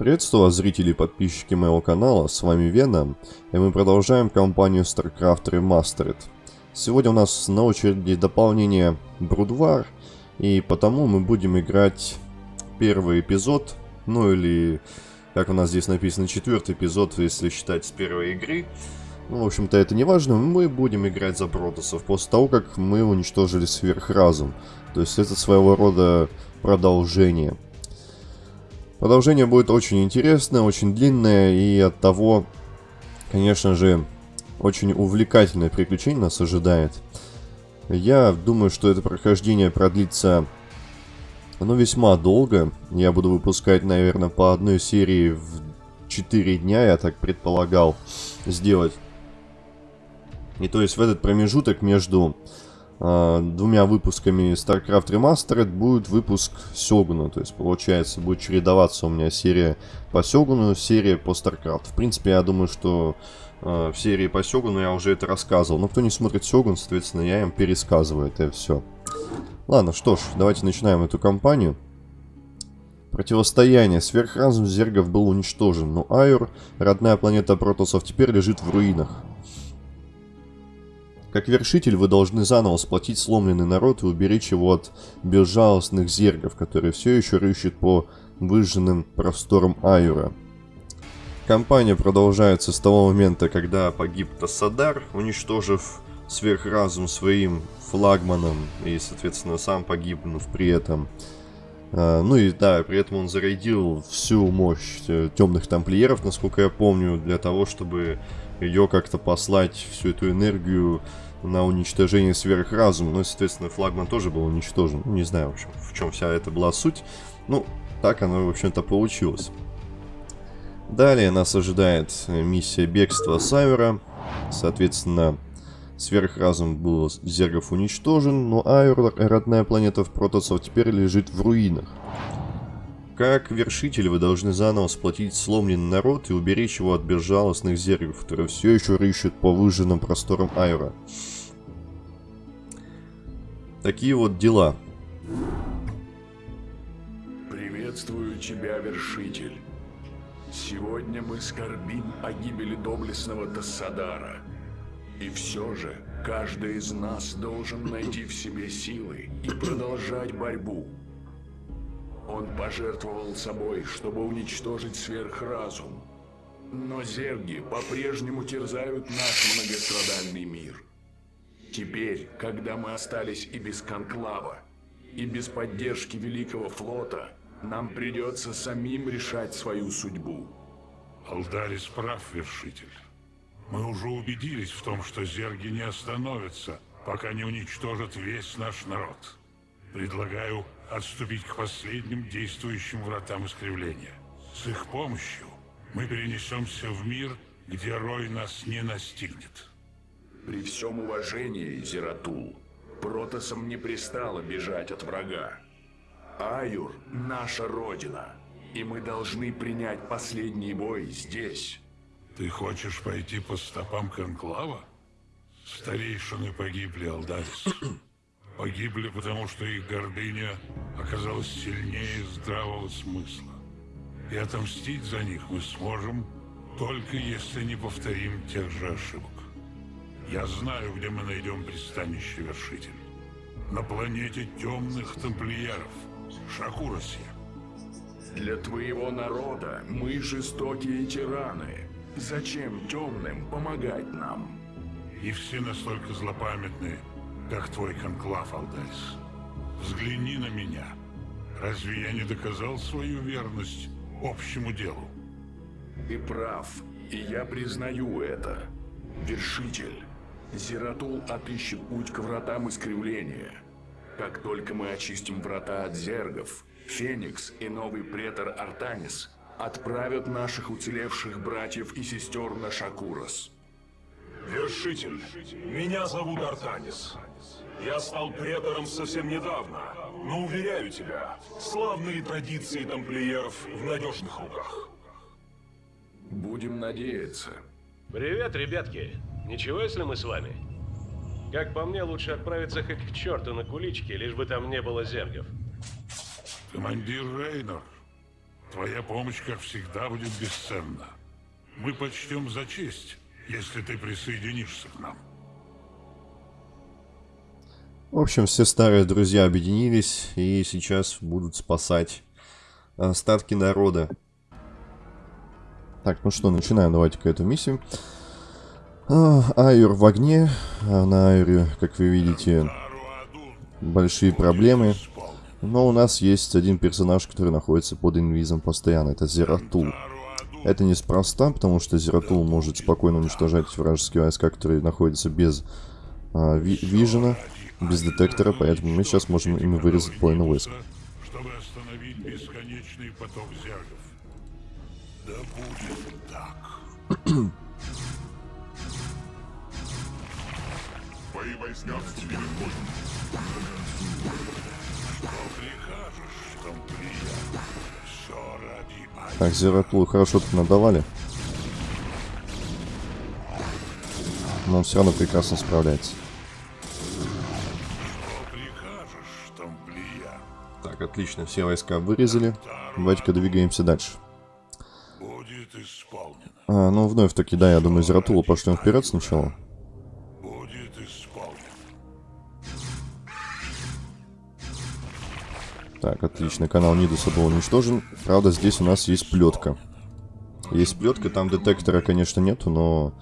Приветствую вас, зрители и подписчики моего канала, с вами Вена, и мы продолжаем кампанию StarCraft Remastered. Сегодня у нас на очереди дополнение Брудвар, и потому мы будем играть первый эпизод, ну или, как у нас здесь написано, четвертый эпизод, если считать с первой игры. Ну, в общем-то, это не важно, мы будем играть за Протосов после того, как мы уничтожили Сверхразум. То есть это своего рода продолжение. Продолжение будет очень интересное, очень длинное и от того, конечно же, очень увлекательное приключение нас ожидает. Я думаю, что это прохождение продлится, ну, весьма долго. Я буду выпускать, наверное, по одной серии в 4 дня, я так предполагал сделать. И то есть в этот промежуток между двумя выпусками StarCraft Remastered будет выпуск Сёгуна. То есть, получается, будет чередоваться у меня серия по Сёгуну, серия по StarCraft. В принципе, я думаю, что э, в серии по Сёгуну я уже это рассказывал. Но кто не смотрит Сёгун, соответственно, я им пересказываю это все. Ладно, что ж, давайте начинаем эту кампанию. Противостояние. Сверхразум Зергов был уничтожен, но Айур, родная планета Протосов, теперь лежит в руинах. Как вершитель вы должны заново сплотить сломленный народ и уберечь его от безжалостных зергов, которые все еще рыщут по выжженным просторам Аюра. Кампания продолжается с того момента, когда погиб Тассадар, уничтожив сверхразум своим флагманом и, соответственно, сам погибнув при этом. А, ну и да, при этом он зарядил всю мощь э, темных тамплиеров, насколько я помню, для того, чтобы ее как-то послать, всю эту энергию на уничтожение сверхразума. Ну, соответственно, флагман тоже был уничтожен. Не знаю, в общем, в чем вся эта была суть. Ну, так оно, в общем-то, получилось. Далее нас ожидает миссия бегства Сайвера. Соответственно, сверхразум был Зергов уничтожен, но Айр, родная планета в Протосов, теперь лежит в руинах. Как вершитель вы должны заново сплотить сломленный народ и уберечь его от безжалостных зергов, которые все еще рыщут по выжженным просторам Айра. Такие вот дела. Приветствую тебя, вершитель. Сегодня мы скорбим о гибели доблестного Тассадара. И все же, каждый из нас должен найти в себе силы и продолжать борьбу. Он пожертвовал собой, чтобы уничтожить сверхразум. Но зерги по-прежнему терзают наш многострадальный мир. Теперь, когда мы остались и без конклава, и без поддержки Великого флота, нам придется самим решать свою судьбу. Алдарис прав, вершитель. Мы уже убедились в том, что зерги не остановятся, пока не уничтожат весь наш народ. Предлагаю отступить к последним действующим вратам искривления. С их помощью мы перенесемся в мир, где Рой нас не настигнет. При всем уважении, Зератул, Протосам не пристало бежать от врага. Аюр — наша родина, и мы должны принять последний бой здесь. Ты хочешь пойти по стопам Конклава? Старейшины погибли, Алдарис. Погибли, потому что их гордыня оказалась сильнее здравого смысла. И отомстить за них мы сможем, только если не повторим тех же ошибок. Я знаю, где мы найдем пристанище вершитель. На планете темных тамплиеров, Шакуросе. Для твоего народа мы жестокие тираны. Зачем темным помогать нам? И все настолько злопамятные, как твой конклав, Алдарис. Взгляни на меня. Разве я не доказал свою верность общему делу? Ты прав, и я признаю это. Вершитель, Зератул отыщет путь к вратам искривления. Как только мы очистим врата от зергов, Феникс и новый претор Артанис отправят наших уцелевших братьев и сестер на Шакурос. Вершитель, меня зовут Артанис. Я стал претором совсем недавно, но уверяю тебя, славные традиции тамплиеров в надежных руках. Будем надеяться. Привет, ребятки. Ничего, если мы с вами? Как по мне, лучше отправиться хоть к черту на куличке, лишь бы там не было зергов. Командир Рейнор, Твоя помощь, как всегда, будет бесценна. Мы почтем за честь, если ты присоединишься к нам. В общем, все старые друзья объединились и сейчас будут спасать остатки народа. Так, ну что, начинаем давайте-ка эту миссию. А, Айур в огне. А на Айуре, как вы видите, большие проблемы. Но у нас есть один персонаж, который находится под инвизом постоянно. Это Зератул. Это неспроста, потому что Зератул может спокойно уничтожать вражеские войска, которые находятся без а, ви вижена, без детектора, поэтому мы сейчас можем ими вырезать половину войск. Чтобы остановить бесконечный поток зергов. Да будет так. Твои войска в тебе Что прикажешь? Так, Зератулу хорошо тут надавали. Но он все равно прекрасно справляется. Так, отлично, все войска вырезали. Давайте-ка двигаемся дальше. А, ну, вновь таки, да, я думаю, Зератулу пошлем вперед сначала. Так, отлично, канал Нидуса был уничтожен. Правда, здесь у нас есть плетка. Есть плетка, там детектора, конечно, нету, но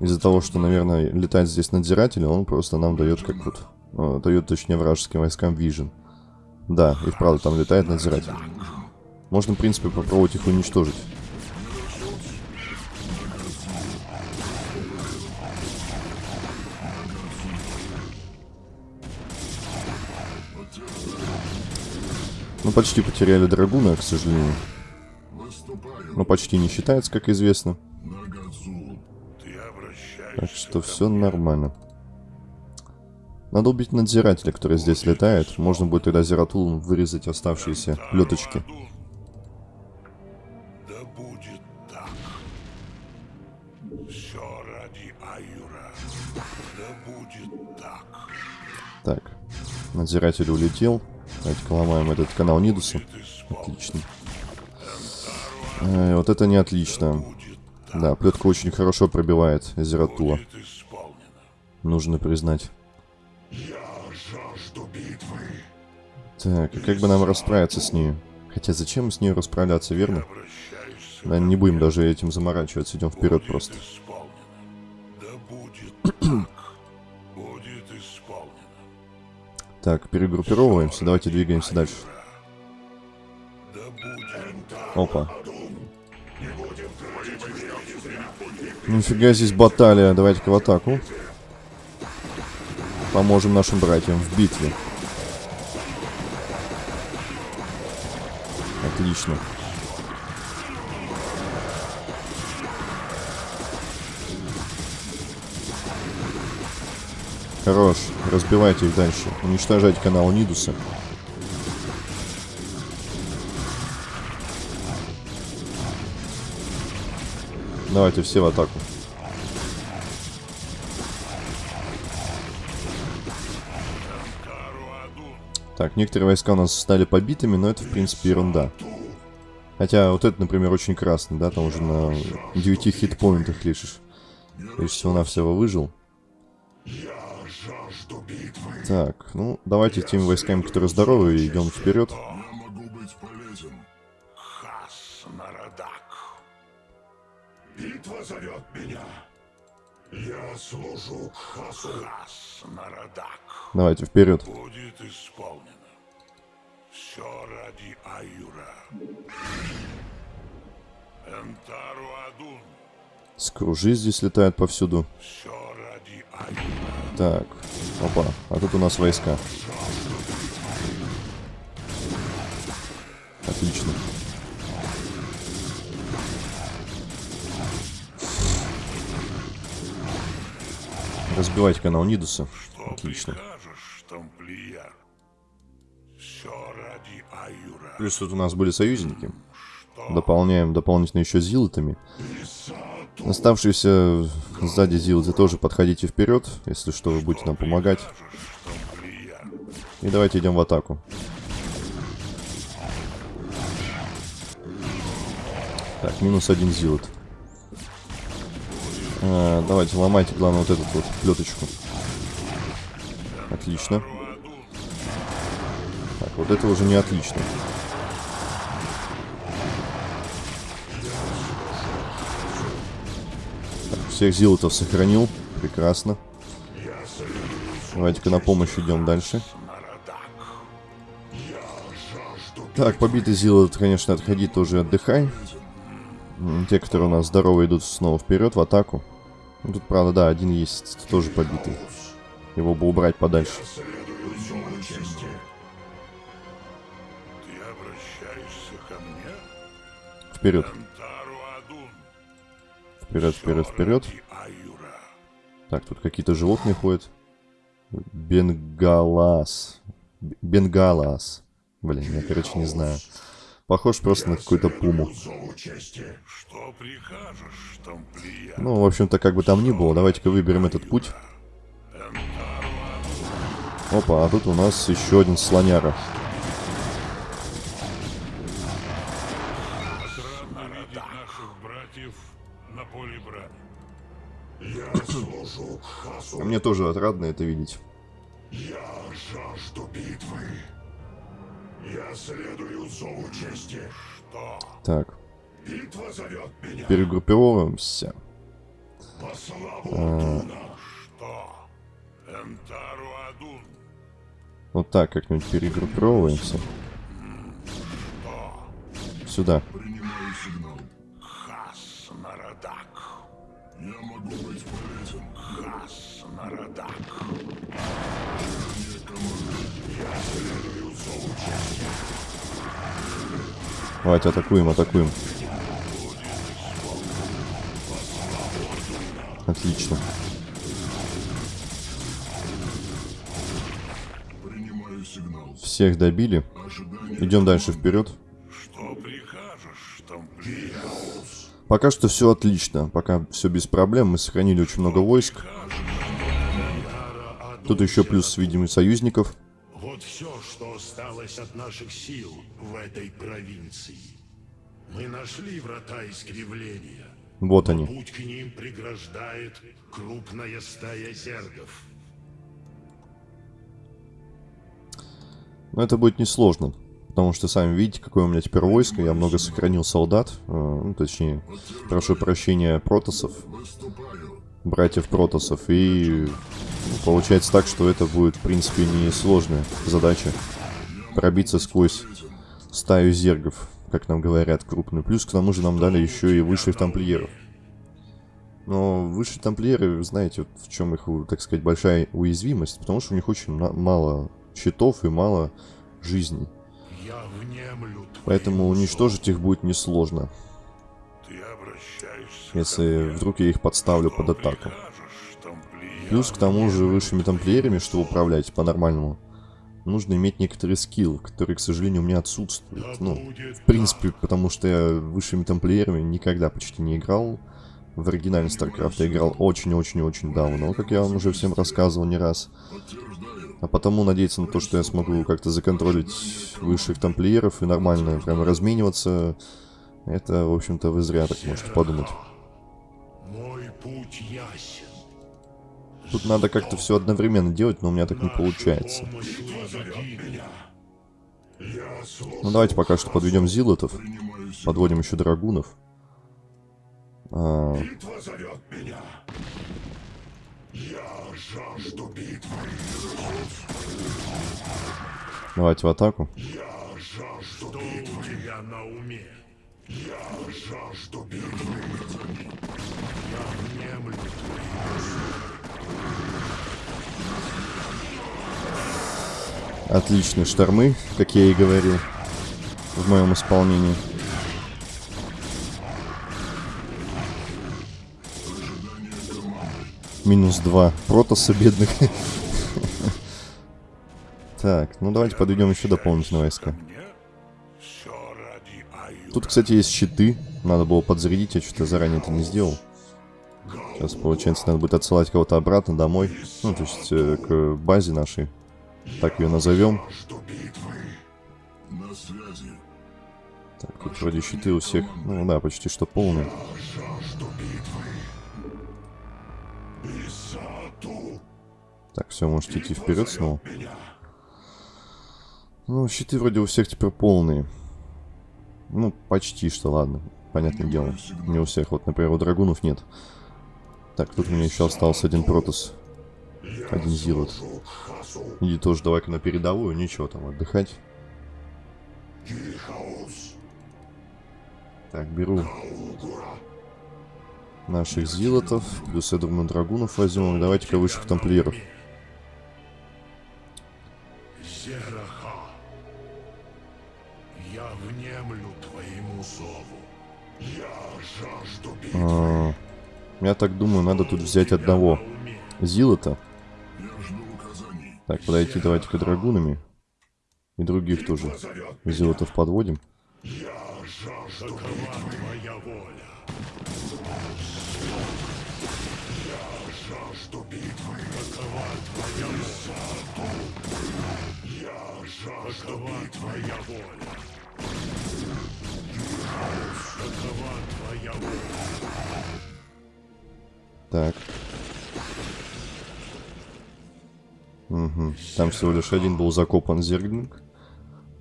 из-за того, что, наверное, летает здесь надзиратель, он просто нам дает как вот... э, дает, точнее, вражеским войскам вижен. Да, и вправду там летает надзиратель. Можно, в принципе, попробовать их уничтожить. Ну, почти потеряли драгуна, к сожалению. Но почти не считается, как известно. Так что все нормально. Надо убить надзирателя, который здесь летает. Можно будет тогда Зератулом вырезать оставшиеся леточки. Адун. Да будет так. Все ради Аюра. Да будет так. Так, надзиратель улетел. Давайте-ка ломаем этот канал Нидуса. Отлично. Э, вот это не отлично. Да, плетка очень хорошо пробивает Зератула. Нужно признать. Так, и как бы нам расправиться с ней? Хотя зачем с ней расправляться, верно? Да, не будем даже этим заморачиваться, идем вперед просто. Да Так, перегруппировываемся, давайте двигаемся дальше. Опа. Нифига здесь баталия, давайте-ка в атаку. Поможем нашим братьям в битве. Отлично. Хорош, разбивайте их дальше. Уничтожать канал Нидуса. Давайте все в атаку. Так, некоторые войска у нас стали побитыми, но это, в принципе, ерунда. Хотя вот это, например, очень красный, да, там уже на 9 хитпоинтах лишь. И всего-навсего выжил. Так, ну, давайте теми войсками, которые здоровые, идем вперед. Битва зовет меня. Я служу Хасу. Хас Нарадак. Давайте вперед. Будет исполнено. Все ради Аюра. Энтару Адун. Скружи здесь летают повсюду. Все ради Аюра. Так, опа, а тут у нас войска. Отлично. Разбивать канал Нидуса. Что Отлично. прикажешь, тамплиер? Все ради Аюра. Плюс тут у нас были союзники. Дополняем дополнительно еще зилотами. Оставшиеся сзади зилоты тоже подходите вперед, если что, вы будете нам помогать. И давайте идем в атаку. Так, минус один зилот. А, давайте, ломайте, главное, вот эту вот плеточку. Отлично. Так, вот это уже не отлично. Всех зилотов сохранил. Прекрасно. Давайте-ка на помощь идем дальше. Так, побитый зилот, конечно, отходи тоже отдыхай. Те, которые у нас здоровые, идут снова вперед в атаку. Ну, тут, правда, да, один есть тоже побитый. Его бы убрать подальше. Вперед. Вперед, вперед, вперед. Так, тут какие-то животные ходят. Бенгалас. Бенгалас. Блин, я, короче, не знаю. Похож просто на какую-то пуму. Ну, в общем-то, как бы там ни было, давайте-ка выберем этот путь. Опа, а тут у нас еще один слоняра. На поле брани. А мне тоже отрадно это видеть. Жажду битвы. Я следую зову чести. Что? Так, Битва зовет меня перегруппировываемся. по славу А. Адуна. Что? Энтару Адун. Вот так как-нибудь перегруппировываемся. Сюда. Принимаю Хас Нарадак. Давайте атакуем, атакуем. Отлично. Всех добили. Идем дальше вперед. Пока что все отлично. Пока все без проблем. Мы сохранили очень много войск. Тут еще плюс видимый союзников. Вот все, что осталось от наших сил в этой провинции. Мы нашли врата искривления. Вот они. Путь к ним преграждает крупная стая зергов. Но это будет несложно. Потому что сами видите, какое у меня теперь войско. Я много сохранил солдат. э, Ну, точнее, прошу прощения, протосов. Братьев протосов. И получается так, что это будет, в принципе, несложная задача. Пробиться сквозь стаю зергов, как нам говорят, крупную. Плюс к тому же нам дали еще и высших тамплиеров. Но высшие тамплиеры, знаете, вот в чем их, так сказать, большая уязвимость, потому что у них очень мало щитов и мало жизней. Поэтому уничтожить их будет несложно, если вдруг я их подставлю под атаку. Плюс к тому же высшими тамплиерами, чтобы управлять по-нормальному, нужно иметь некоторый скилл, который, к сожалению, у меня отсутствует. Ну, в принципе, потому что я высшими тамплиерами никогда почти не играл. В оригинальный StarCraft я играл очень-очень-очень давно, как я вам уже всем рассказывал не раз. А потому надеяться на то, что я смогу как-то законтролить высших тамплиеров и нормально прямо размениваться, это, в общем-то, вы зря так можете подумать. Тут надо как-то все одновременно делать, но у меня так не получается. Ну давайте пока что подведем зилотов. Подводим еще драгунов. А, давайте в атаку. Я жажду битвы. Отличные штормы, как я и говорил, в моем исполнении. Минус два протоса бедных. Так, ну давайте подведем еще дополнительные войска. Тут, кстати, есть щиты. Надо было подзарядить, я что-то заранее это не сделал. Сейчас, получается, надо будет отсылать кого-то обратно домой. Ну, то есть, э, к базе нашей. Так ее назовем. Так, тут вроде щиты у всех, ну да, почти что полные. Так, все, можете идти вперед снова. Ну, щиты вроде у всех теперь полные. Ну, почти что, ладно. Понятное дело. Не у всех. Вот, например, у драгунов нет. Так, тут у меня еще остался один протос. Один зилот. Иди тоже давай-ка на передовую. Ничего там, отдыхать. Так, беру наших зилотов. Плюс, я думаю, драгунов возьмем. Давайте-ка высших тамплиеров. Я внемлю твоему зову. Я жажду битвы. А, я так думаю, надо тут взять одного зилота. Так, подойти давайте-ка драгунами. И других тоже. Зилотов подводим. Твоя воля. Твоя воля. Так. Угу. Там всего лишь один был закопан зерглинг.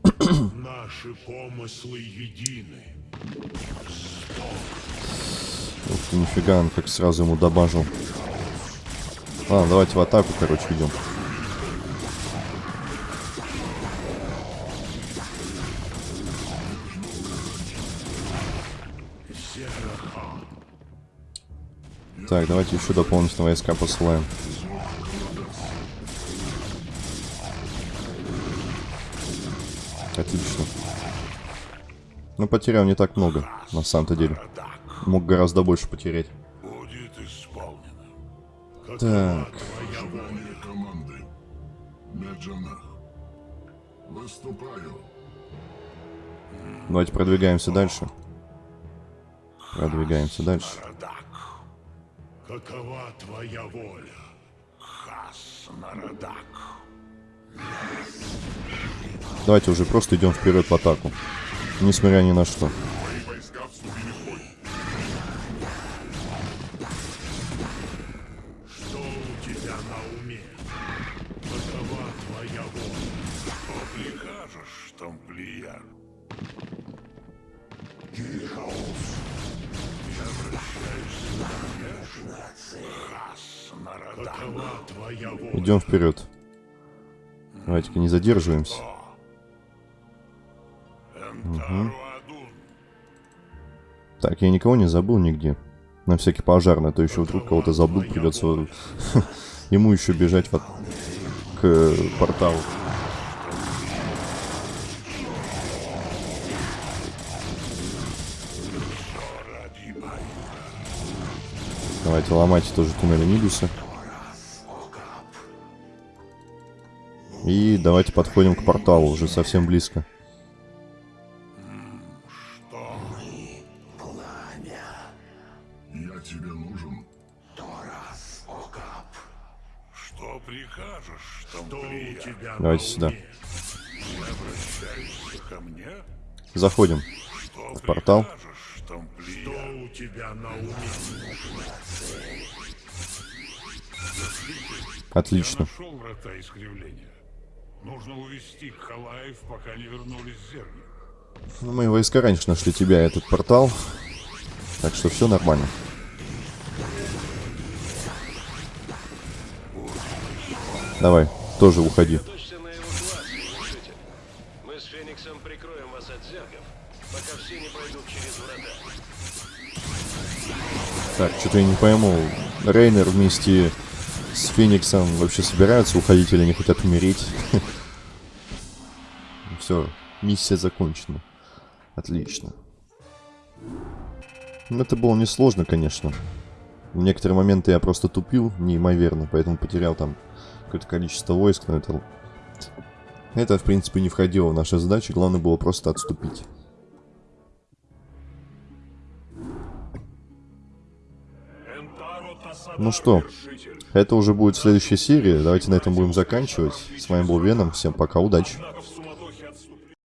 Наши помыслы едины. Ух ты, нифига, он как сразу ему добажил. Ладно, давайте в атаку, короче, идем. Так, давайте еще дополнительно войска посылаем. Отлично. Ну, потерял не так много, на самом-то деле. Мог гораздо больше потерять. Будет исполнено. Так, давайте продвигаемся дальше. Продвигаемся дальше. Какова твоя воля? Хас Нарадак. Давайте уже просто идем вперед в атаку. Несмотря ни на что. Войска вступили в бой. Что Адун. Так, я никого не забыл нигде. На всякий пожарный, а то еще вдруг кого-то забыл, придется ему еще бежать от- к порталу. Давайте ломайте тоже туннели Нидуса. И давайте подходим к порталу, уже совсем близко. Давайте сюда. уме? Обращаешься ко мне? Заходим. Что портал. прикажешь, тамплиер? Что у тебя на уме? Отлично. Нужно увести Халаев, пока не вернулись зерни. Ну, мои войска раньше нашли тебя, и этот портал. Так что все нормально. Давай, тоже уходи. Так, что-то я не пойму. Рейнер вместе с Фениксом вообще собираются уходить или не хотят умереть? Все, миссия закончена. Отлично. Ну, это было несложно, конечно. В некоторые моменты я просто тупил неимоверно, поэтому потерял там какое-то количество войск, но это... Это, в принципе, не входило в наши задачи, главное было просто отступить. Ну что, это уже будет следующая серия. Давайте на этом будем заканчивать. С вами был Веном. Всем пока, удачи.